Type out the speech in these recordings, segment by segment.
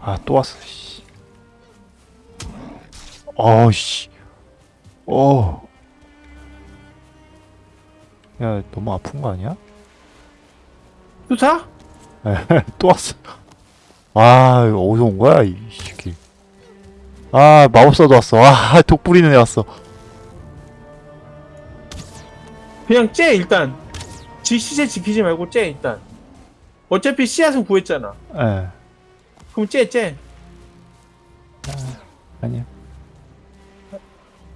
아, 또 왔어, 씨. 어, 씨. 어. 야, 너무 아픈 거 아니야? 투사? 또 왔어. 아, 어디서 온 거야, 이 새끼. 아, 마법사도 왔어. 아, 독 뿌리는 애 왔어. 그냥 째 일단 지 시세 지키지 말고 째 일단 어차피 씨앗은 구했잖아 예. 그럼 째째 아니야.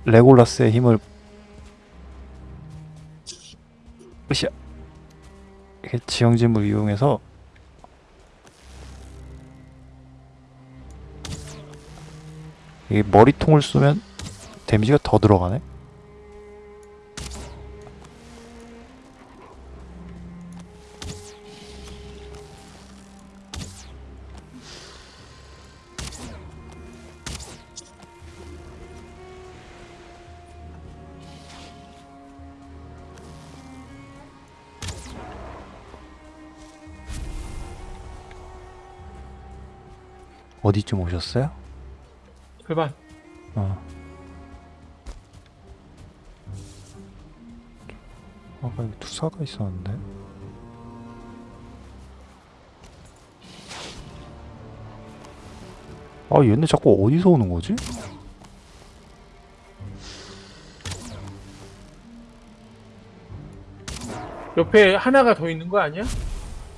레골라스의 힘을 으쌰. 이렇게 지형짐을 이용해서 이 머리통을 쏘면 데미지가 더 들어가네. 어디쯤 오셨어요? 절반 어. 아까 여기 투사가 있었는데. 아 얘네 자꾸 어디서 오는 거지? 옆에 하나가 더 있는 거 아니야?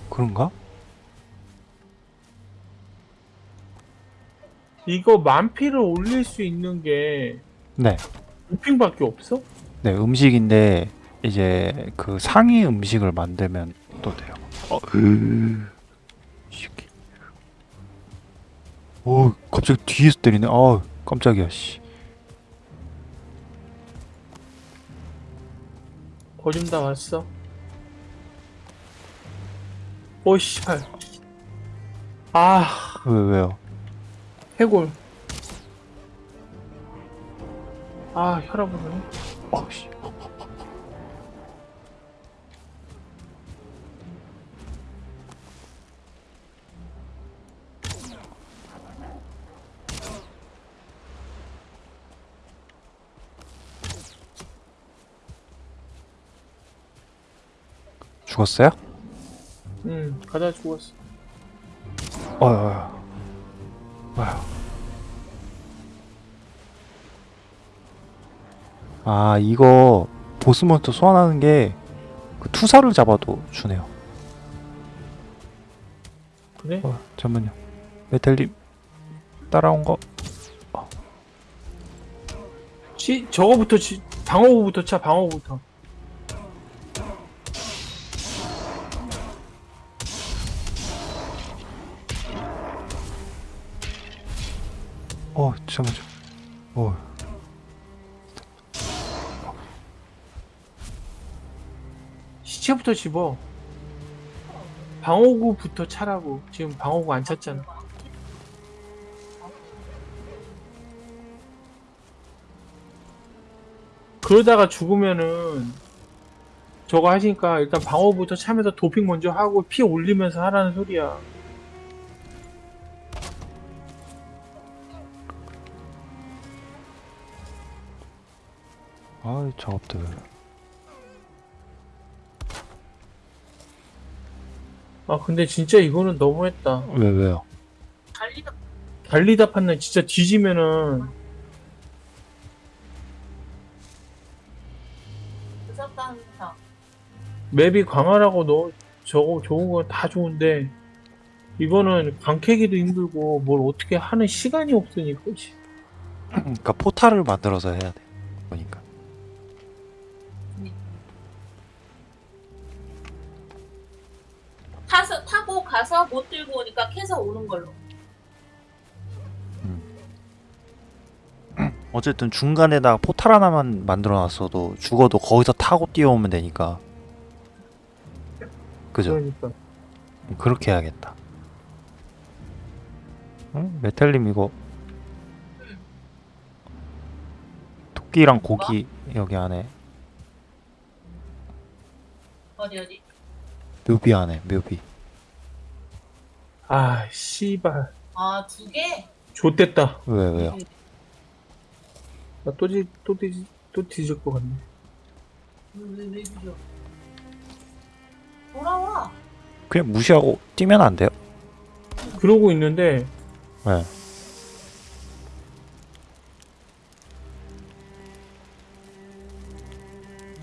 그런가? 이거 만피를 올릴 수 있는 게 네. 도핑밖에 없어? 네 음식인데 이제 그 상위 음식을 만들면 또 돼요. 어, 으, 이 새끼. 어, 갑자기 뒤에서 때리네. 아, 깜짝이야. 씨. 거좀 다 왔어 오 씨발 아 왜 왜요? 해골 아 혈압 오르네 어, 씨. 죽었어요? 응 가다 죽었어 어휴, 어 휴. 어휴. 아, 이거 보스몬스터 소환하는 게 그 투사를 잡아도 주네요. 그래? 어, 잠깐만요. 메텔님 따라온 거. 시, 저거부터 치, 방어구부터 차 방어구부터 어, 시체부터 집어. 방어구부터 차라고. 지금 방어구 안 찼잖아. 그러다가 죽으면은 저거 하시니까 일단 방어부터 차면서 도핑 먼저 하고 피 올리면서 하라는 소리야 아이 작업들. 아 근데 진짜 이거는 너무했다 왜 왜요? 달리다 판단 진짜 뒤지면은 맵이 강하라고 너 저거 좋은 건 다 좋은데 이거는 광캐기도 힘들고 뭘 어떻게 하는 시간이 없으니까 씨. 그러니까 포탈을 만들어서 해야 돼. 못 들고 오니까 캐서 오는 걸로. 어쨌든 중간에다가 포탈 하나만 만들어 놨어도 죽어도 거기서 타고 뛰어오면 되니까. 그죠? 그러니까 그렇게 해야겠다. 응? 메탈님 이거 토끼랑 고기 여기 안에 어디 어디? 묘비 안에 묘비. 아 씨발 아, 두 개? 좆됐다. 왜 왜요? 나 또 뒤, 또 뒤, 또 뒤질 것 같네. 왜, 왜, 왜 그려? 돌아와. 그냥 무시하고 뛰면 안 돼요? 그러고 있는데, 네.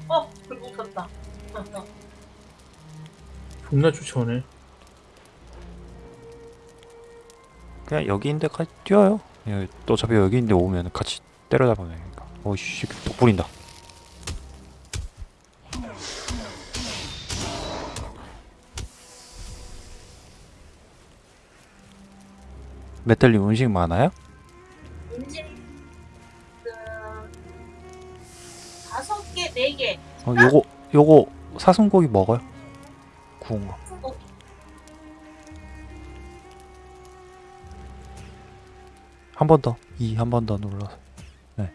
어, 그리고 웃었다. 존나 쫓아오네. 그냥 여기 있는데 같이 뛰어요. 예, 또 어차피 여기 있는데 오면 같이 때려잡으면 되니까. 어이씨, 또 뿌린다. 메탈님 음식 많아요? 음식, 그, 다섯 개, 네 개. 어, 요거 요거 사슴고기 먹어요? 구운 거. 한 번 더. 이 한 번 더 눌러서. 네.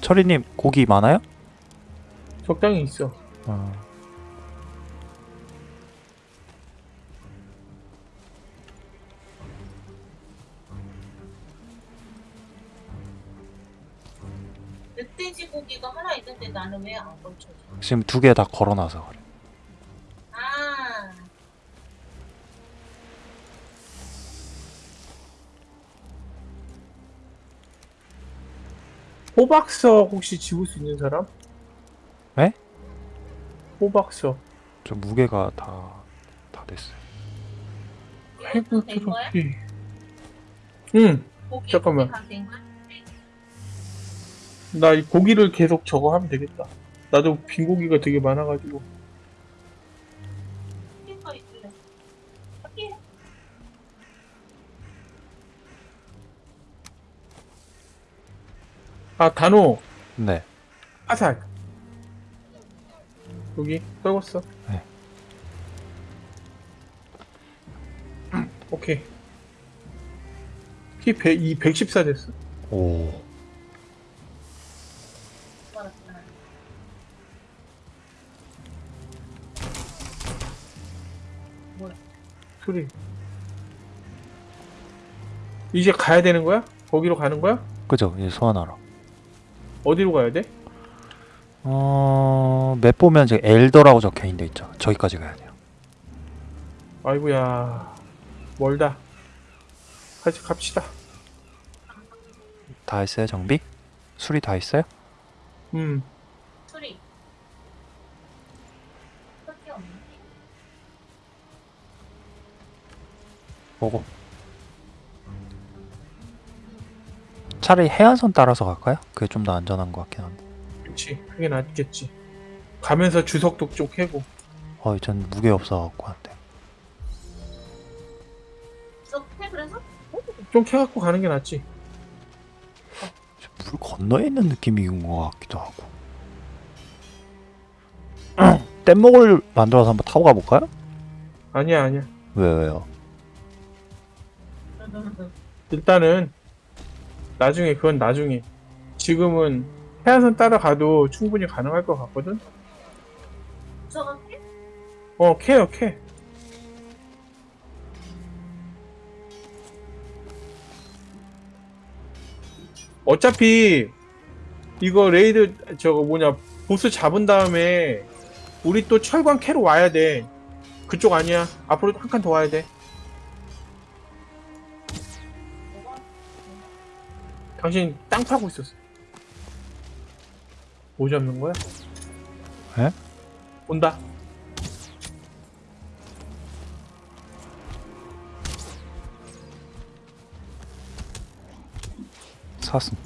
철이님 고기 많아요? 적당히 있어. 어. 멧돼지 고기가 하나 있는데 나는 왜 안 걸쳐져? 지금 두 개 다 걸어놔서 그래. 호박석 혹시 집을 수 있는 사람? 에? 호박석. 저 무게가 다 다 됐어요. 해부 된 거야? 트로피. 응, 고기 잠깐만. 다 된 거야? 나 이 고기를 계속 저거 하면 되겠다. 나도 빈 고기가 되게 많아가지고. 아, 단호, 네. 화살. 여기, 떨궜어. 네. 오케이. 키 100, 이114 됐어. 오. 소리. 이제 가야 되는 거야? 거기로 가는 거야? 그죠? 이제 소환하러. 어디로 가야 돼? 어, 맵 보면 지금 엘더라고 적혀 있는 데 있죠. 저기까지 가야 돼요. 아이고야. 멀다. 같이 갑시다. 다 했어요, 정비? 수리 다 했어요? 음. 소리. 소리 차라리 해안선 따라서 갈까요? 그게 좀 더 안전한 것 같긴 한데. 그치. 그게 낫겠지. 가면서 주석도 좀 캐고. 어이, 전 무게 없어갖고 안 돼. 저해 그래서? 좀 캐갖고 가는 게 낫지. 물 건너에 있는 느낌인 것 같기도 하고. 뗏목을 만들어서 한번 타고 가볼까요? 아니야, 아니야. 왜, 왜요? 일단은 나중에 그건 나중에. 지금은 해안선 따라가도 충분히 가능할 것 같거든. 어, 캐요, 캐. 어차피 이거 raid 저거 뭐냐 보스 잡은 다음에 우리 또 철광 캐러 와야 돼. 그쪽 아니야. 앞으로 한 칸 더 와야 돼. 당신 땅 파고 있었어. 뭐 잡는 거야? 에? 온다. 사슴.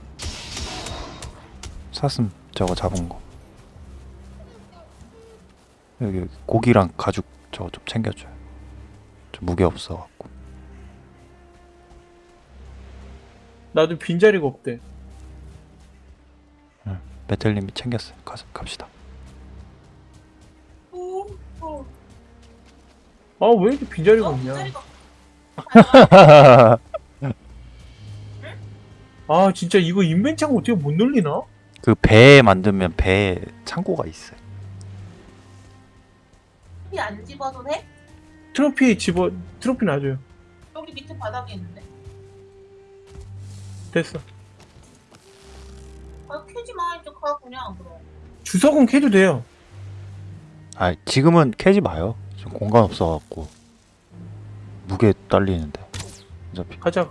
사슴 저거 잡은 거. 여기 고기랑 가죽 저거 좀 챙겨줘요. 저 무게 없어갖고. 나도 빈자리가 없대. 메텔님이 챙겼어요. 가서 갑시다. 오, 오. 아, 왜 이렇게 빈자리가 어, 없냐? 아, 진짜 이거 인벤창 어떻게 못 늘리나? 그 배 만들면 배에 창고가 있어요. 안 집어도 돼? 트로피 집어 트로피 놔줘요. 여기 밑에 바닥에 있는데. 됐어. 아 캐지 마 이제 가 그냥 그럼. 주석은 캐도 돼요. 아 지금은 캐지 마요. 지금 공간 없어갖고 무게 딸리는데. 어차피 가자.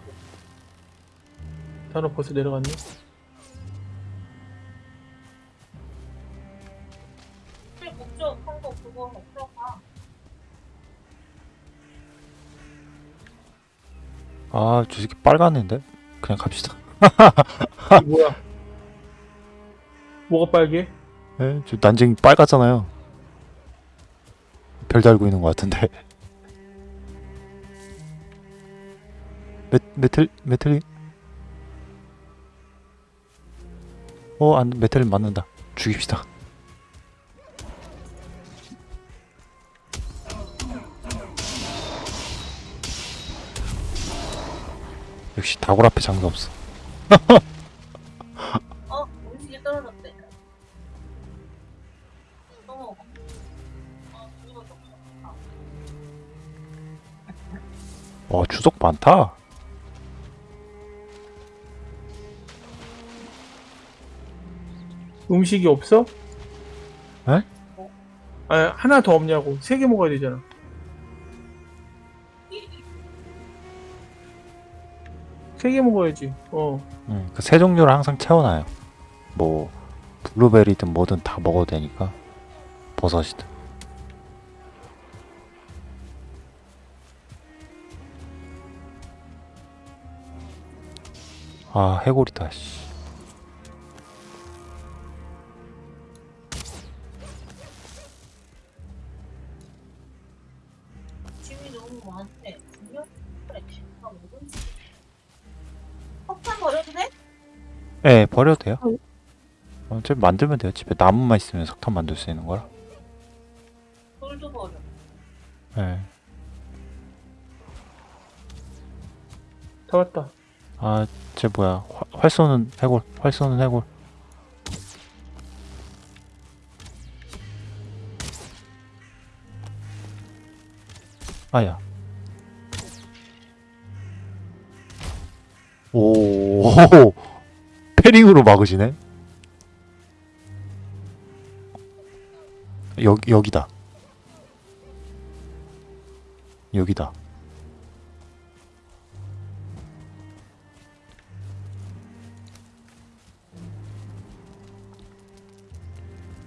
단어 벌써 내려갔네. 제일 목적 한거 그거 없어 가. 아 저 새끼 빨갛는데 그냥 갑시다. 이 뭐야? 뭐가 빨개? 예, 저 난쟁이 빨갛잖아요. 별 달고 있는 것 같은데. 메, 메틀 메틀리? 어, 안 메틀리 맞는다. 죽입시다. 역시 다골 앞에 장사 없어. 어 음식이 떨어졌대. 또 먹어. 어. 아, 와, 주석 많다. 음식이 없어? 에? 아 하나 더 없냐고. 세 개 먹어야 되잖아. 세 개 먹어야지. 어. 음, 그세 종류를 항상 채워놔요. 뭐 블루베리든 뭐든 다 먹어도 되니까 버섯이든. 아 해골이다. 씨. 예, 버려도 돼요. 어, 저 만들면 돼요. 집에 나무만 있으면 석탄 만들 수 있는 거라. 돌도 버려. 예. 다 왔다. 아, 쟤 뭐야? 활, 활 쏘는 해골. 활 쏘는 해골. 아야. 오, 막으시네. 여기 여기다. 여기다.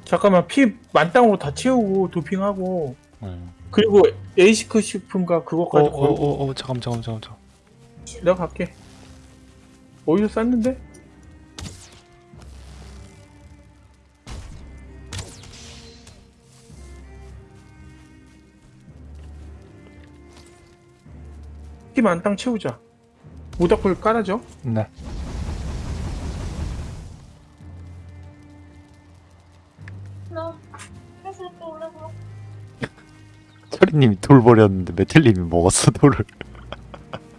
잠깐만 피 만땅으로 다 채우고 도핑하고 음. 그리고 에이시크 식품과 어, 그것까지 어, 걸고 어, 어, 잠깐, 잠깐, 잠깐, 잠깐. 내가 갈게. 어디서 쌌는데? 피 만땅 채우자. 모닥불 깔아줘. 네. 철이님이 돌 버렸는데 메텔님이 먹었어 돌을.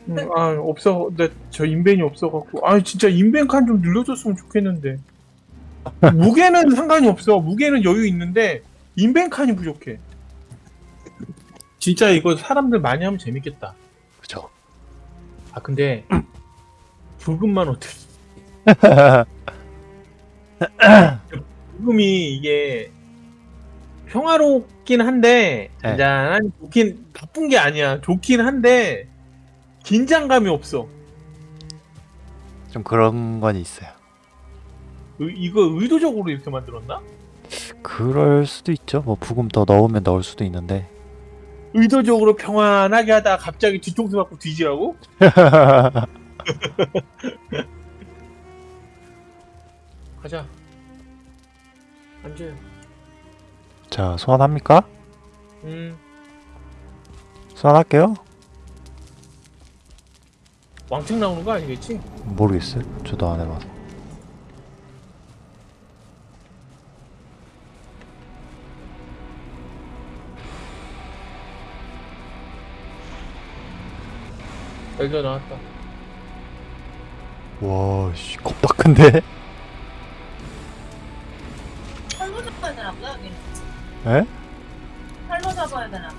음, 아 없어. 나 저 인벤이 없어갖고. 아 진짜 인벤 칸 좀 늘려줬으면 좋겠는데. 무게는 상관이 없어. 무게는 여유 있는데 인벤 칸이 부족해. 진짜 이거 사람들 많이 하면 재밌겠다. 그죠. 아 근데 부금만 어떻게? 부금이 이게 평화롭긴 한데 네. 잔잔한 좋긴 나쁜 게 아니야. 좋긴 한데 긴장감이 없어. 좀 그런 건 있어요. 의- 이거 의도적으로 이렇게 만들었나? 그럴 수도 있죠. 뭐 부금 더 넣으면 넣을 수도 있는데. 의도적으로 평안하게 하다가 갑자기 뒤통수 맞고 뒤지라고? 가자. 앉아요. 자 소환합니까? 음, 소환할게요. 왕창 나오는 거 아니겠지? 모르겠어요. 저도 안 해봐서. 여기로 나왔다 와씨 겁나 큰데? 팔로 잡아야 되나 보다 여기? 에? 팔로 잡아야 되나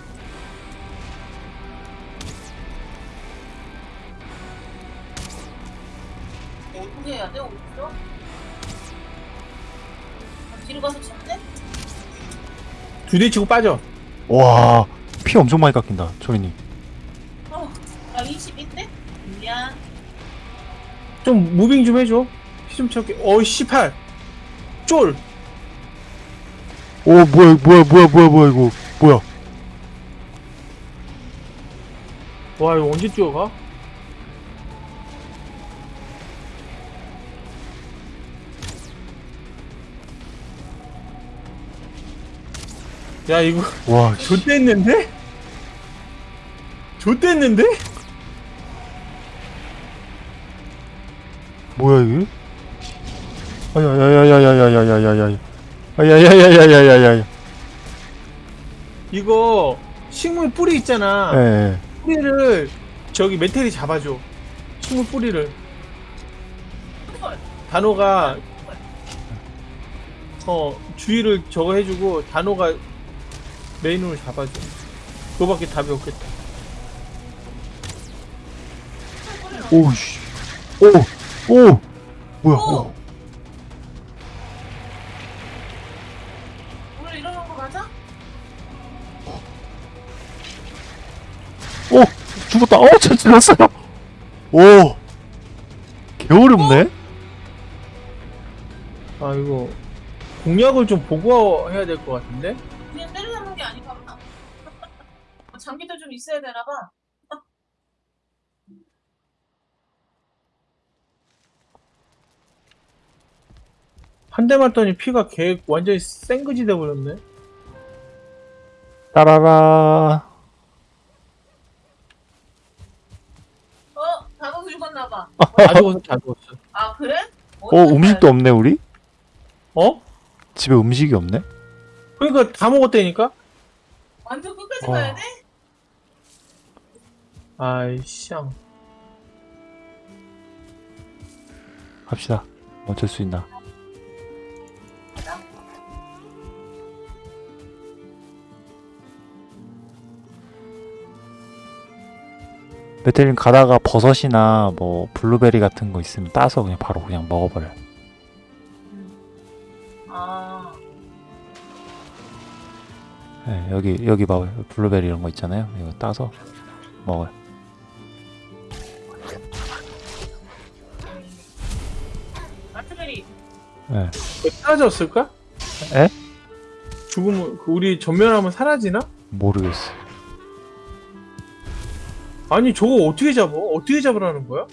어떻게 해야 돼? 어디로? 아, 뒤로 가서 쳤대? 두대 치고 빠져 와 피 엄청 많이 깎인다 초리님 좀 무빙 좀 해줘. 피 좀 채울게. 어, 18. 쫄. 오, 뭐야, 뭐야, 뭐야, 뭐야, 뭐야, 이거. 뭐야. 와, 이거 언제 뛰어가? 야, 이거 와, 씨. 좆됐는데? 좆됐는데? 뭐야, 이게? 아야야야야야야야야야야. 아야야야야야야야야. 이거 식물 뿌리 있잖아. 예, 예. 뿌리를 저기 메텔이 잡아줘. 식물 뿌리를. 단호가 어 주의를 저거 해주고 단호가 메인으로 잡아줘. 그거밖에 답이 없겠다. 오, 씨. 오, 오. 뭐야, 오. 오늘 이러는 거 맞아? 오! 죽었다. 어, 저 죽었어요. 오. 개어렵네? 아 이거 공략을 좀 보고 해야 될 것 같은데? 그냥 때려잡는 게 아닌가 봐. 장비도 좀 있어야 되나 봐. 한 대 맞더니 피가 개 완전히 생그지 돼버렸네. 따라라. 어, 단호 죽었나 봐. 다 죽었어, 다 죽었어. 아 그래? 어, 음식도 없네, 우리? 어? 집에 음식이 없네? 그러니까 다 먹었다니까? 완전 끝까지 와. 가야 돼? 아이 쌍. 갑시다. 어쩔 수 있나. 메텔님 가다가 버섯이나 뭐 블루베리 같은 거 있으면 따서 그냥 바로 그냥 먹어버려. 요 아, 네, 여기 여기 봐봐요. 블루베리 이런 거 있잖아요. 이거 따서 먹어요. 라즈베리. 네. 사라졌을까? 에? 죽으면 그 우리 전멸하면 사라지나? 모르겠어. 아니 저거 어떻게 잡아? 어떻게 잡으라는 거야?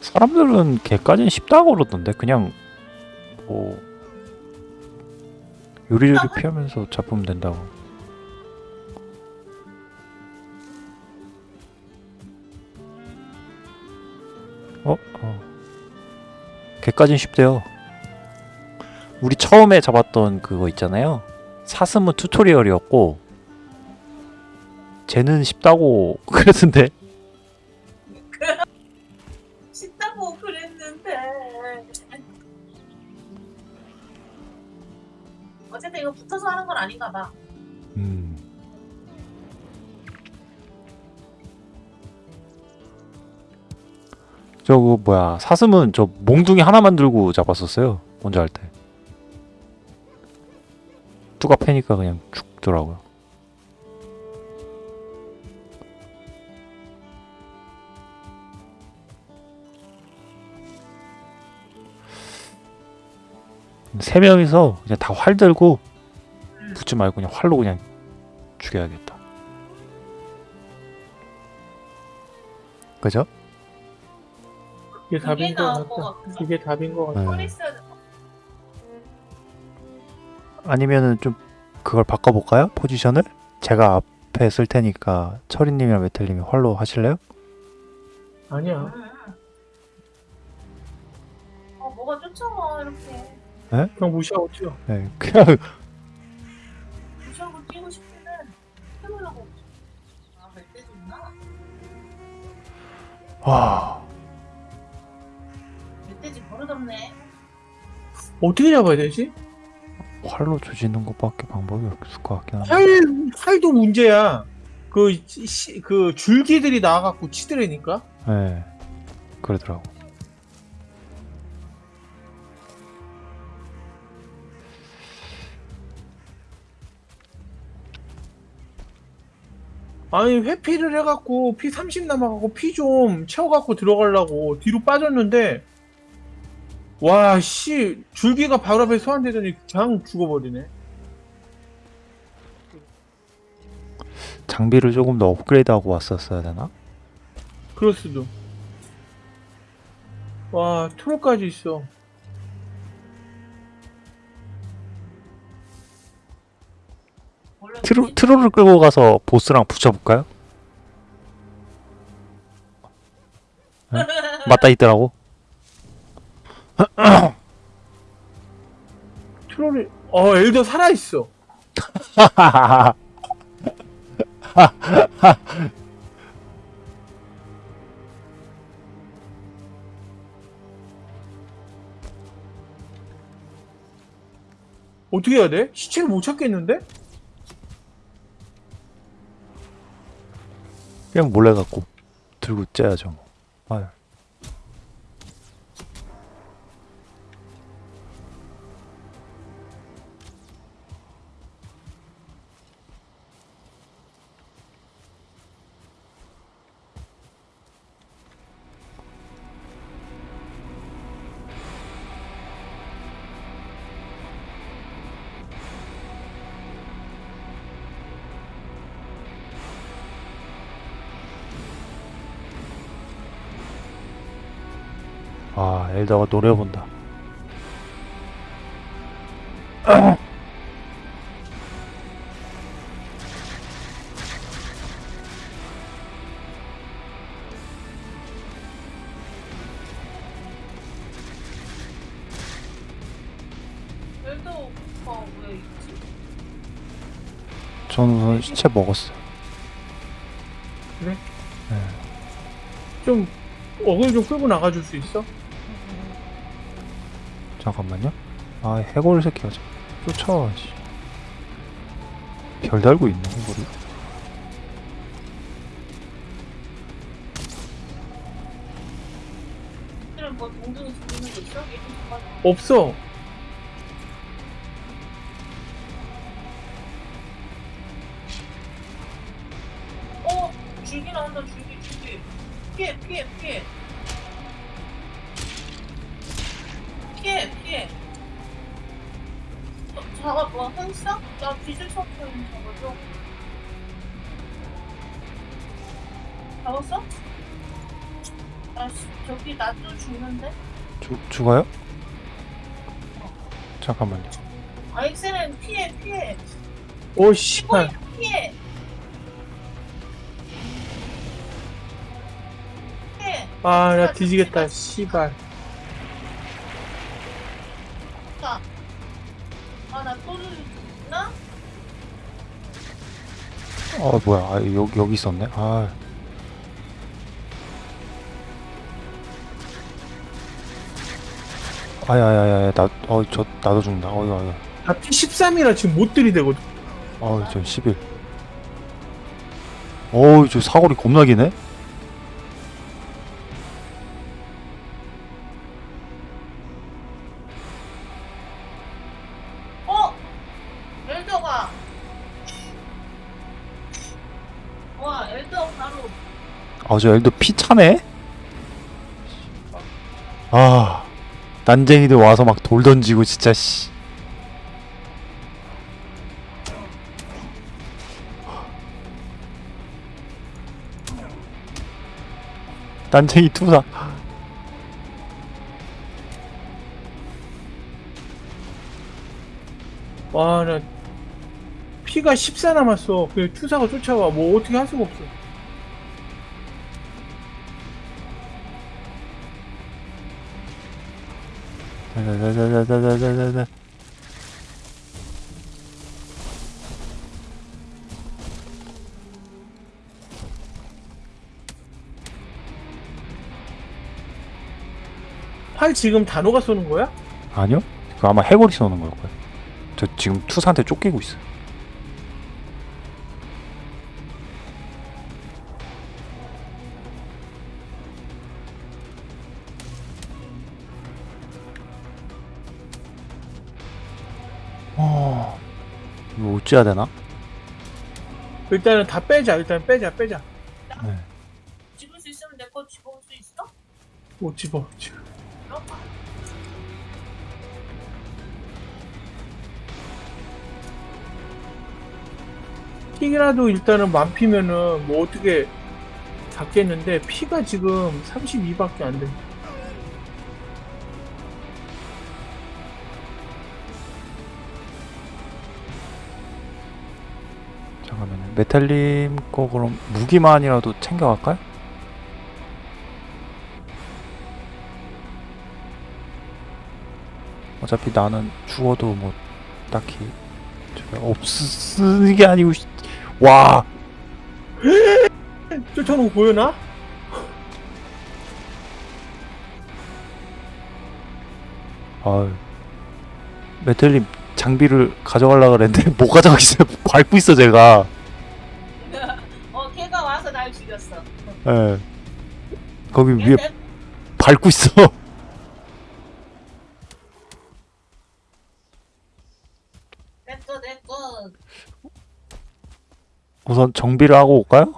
사람들은 걔까지는 쉽다고 그러던데 그냥 뭐 요리조리 피하면서 잡으면 된다고. 어? 어. 걔까진 쉽대요. 우리 처음에 잡았던 그거 있잖아요. 사슴은 튜토리얼이었고 쟤는 쉽다고 그랬는데 쉽다고 그랬는데. 어쨌든 이거 붙어서 하는 건 아닌가 봐. 음. 저거 뭐야 사슴은 저 몽둥이 하나만 들고 잡았었어요 먼저 할 때. 뚜가 패니까 그냥 죽더라고요. 세 명이서 그냥 다 활 들고 붙지 말고 그냥 활로 그냥 죽여야겠다. 그죠? 그게 답인 것 같다. 그게 답인 것 같다. 네. 아니면은 좀 그걸 바꿔볼까요? 포지션을? 제가 앞에 쓸 테니까 철이님이랑 메텔님이 활로 하실래요? 아니야. 응. 어, 뭐가 쫓아와 이렇게. 그냥 무시하고 뛰어. 네, 그냥 무시하고 뛰고 싶은데 해보려고. 아, 멧돼지 있나? 와 멧돼지 버릇없네. 어떻게 잡아야 되지? 활로 조지는 것밖에 방법이 없을 것 같긴 한데. 활 활도 문제야. 그, 시, 그 줄기들이 나와갖고 치더라니까. 네, 그러더라고. 아니 회피를 해갖고 피 30 남아갖고 피 좀 채워갖고 들어가려고 뒤로 빠졌는데 와 씨 줄기가 바로 앞에 소환되더니 그냥 죽어버리네. 장비를 조금 더 업그레이드하고 왔었어야 되나? 그럴 수도. 와 트롤까지 있어 트로? 트롤을 끌고 가서 보스랑 붙여볼까요? 네? 맞다 있더라고. 트롤이 어 엘더 살아있어 어떻게 해야 돼? 시체를 못 찾겠는데? 그냥 몰래 갖고 들고 째야죠. 뭐. 아유. 아, 엘더가 노래 본다. 엘더가 왜 있지? 저는 시체 먹었어요. 좀 어글 좀 끌고 나가줄 수 있어? 잠깐만요. 아 해골 새끼가 참 쫓아와 별 달고 있네 해골이. 없어. 나 씨, 저기 나 또 죽는데? 죽, 죽어요? 잠깐만요. 아 엑셀은 피해 피해 오 씨발 피해 피해 아 나 뒤지겠다 씨발 아나 또 죽나? 어, 뭐야. 아, 여기, 여기 있었네. 아. 아야야야, 나, 어, 저, 나도 죽는다. 어이, 어이. 나피 13이라 지금 못 들이대거든 어이, 저 11. 어이, 저 사거리 겁나 기네? 어? 엘더가 와 엘더 바로 아, 저 엘도 피 차네? 아, 난쟁이들 와서 막 돌 던지고, 진짜, 씨. 난쟁이 투사. 와나 피가 14 남았어 그 투사가 쫓아와 뭐 어떻게 할 수가 없어 자자자자자자자자. 활 지금 단호가 쏘는 거야? 아니요? 그 아마 해골이 쏘는 걸 거예요. 저 지금 투사한테 쫓기고 있어 어, 어찌해야 되나? 일단은 다 빼자. 일단 빼자, 빼자. 네. 집을 수 있으면 내 거 집어올 수 있어? 못 집어 지금. 픽이라도 일단은 만 피면은 뭐 어떻게 잡겠는데 피가 지금 32밖에 안 돼. 잠깐 메탈님 거 그럼 무기만이라도 챙겨갈까요? 어차피 나는 죽어도 뭐 딱히 없으는 게 아니고 씨. 와 쫓아오는 거 보여나? 아유 메탈님 장비를 가져가려고 그랬는데 못 가져가겠어요 밟고 있어 제가 예. 거기 걔 위에 내- 밟고 있어. 내꺼 내꺼 우선 정비를 하고 올까요?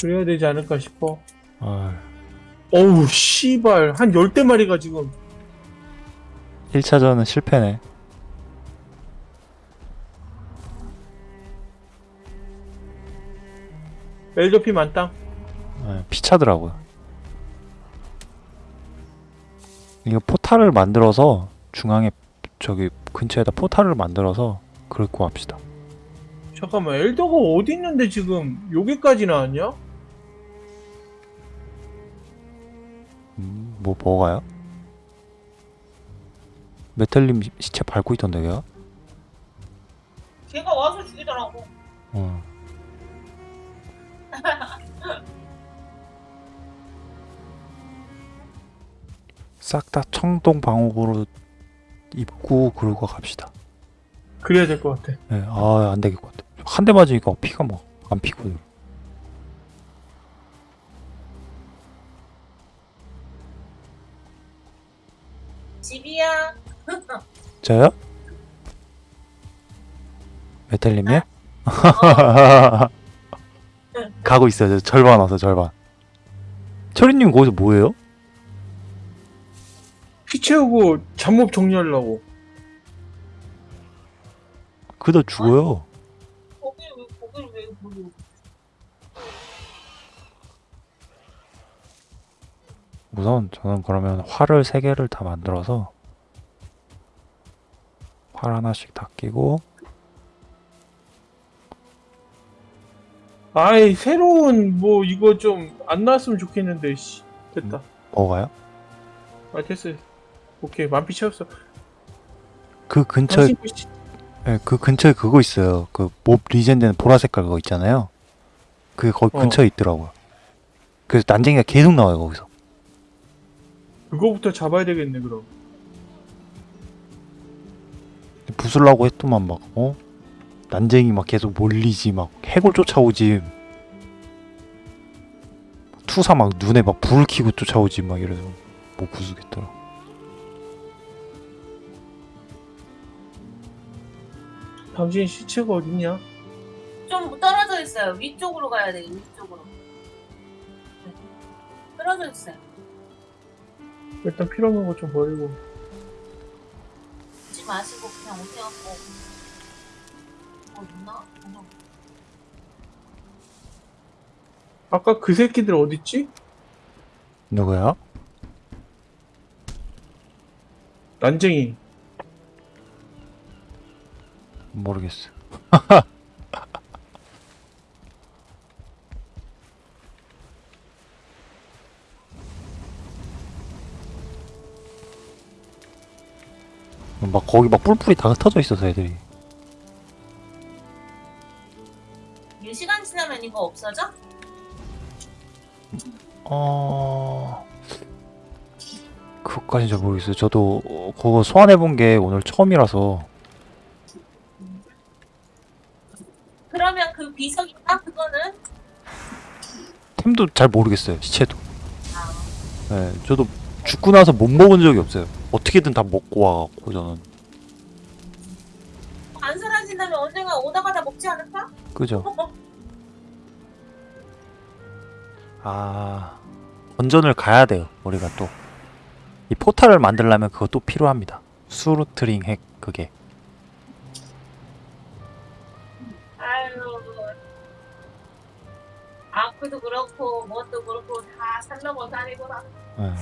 그래야 되지 않을까 싶어. 아유 어우 씨발. 한 열대 마리가 지금. 1차전은 실패네 멜조피 만땅. 예, 피차더라고요. 이거 포탈을 만들어서 중앙에 저기 근처에다 포탈을 만들어서 그럴고 합시다. 잠깐만 엘더가 어디 있는데 지금 여기까지 나왔냐? 음, 뭐 뭐가요? 메탈님 시- 시체 밟고 있던데 걔가? 걔가 와서 죽이더라고. 어. 싹 다 청동 방어구로 입고 그러고 갑시다. 그래야 될 것 같아. 네, 아, 안 되겠 것 같아. 한 대 맞으니까 피가 막 안 피거든. 집이야. 저요? 메탈님이요? 어, 가고 있어요. 저 절반 와서 절반. 철이님 거기서 뭐해요? 피 채우고 잠몹 정리하려고. 그다 죽어요. 거길 왜 거길 왜 모르? 우선 저는 그러면 활을 세 개를 다 만들어서 활 하나씩 다 끼고 아이 새로운 뭐 이거 좀 안 나왔으면 좋겠는데 씨 됐다. 먹어요? 아 됐어. 오케이 만피 채웠어. 그 근처에 당신 씨- 예, 그 근처에 그거 있어요. 그 몹 리젠되는 보라 색깔 그거 있잖아요. 그게 거기 어. 근처에 있더라고요. 그래서 난쟁이가 계속 나와요 거기서. 그거부터 잡아야 되겠네 그럼. 부술라고 했더만 막 어? 난쟁이 막 계속 몰리지 막 해골 쫓아오지 투사 막 눈에 막 불을 켜고 쫓아오지 막 이래서 못 부수겠더라 당신 시체가 어딨냐? 좀 떨어져 있어요. 위쪽으로 가야 돼. 위쪽으로. 네. 떨어져 있어요. 일단 필요한 거좀 버리고. 마시고 그냥 오세요. 어. 어? 없나? 아까 그 새끼들 어딨지? 누구야? 난쟁이. 모르겠어 막 거기 막 뿔뿔이 다 흩어져 있어서 애들이 지나면 이거 없어져? 어... 그것까진 잘 모르겠어요. 저도 어, 그거 소환해본 게 오늘 처음이라서 그러면 그 비석이나 그거는 템도 잘 모르겠어요. 시체도. 아, 네, 저도 죽고 나서 못 먹은 적이 없어요. 어떻게든 다 먹고 와갖고 저는 안 사라진다면 언젠가 오다 가 다 먹지 않을까? 그죠? 아 건전을 가야 돼요 우리가 또 이 포탈을 만들려면 그것도 필요합니다 수루트링 핵 그게 아유. 아크도 그렇고 뭣도 그렇고 다 살려고 다니구나. 예.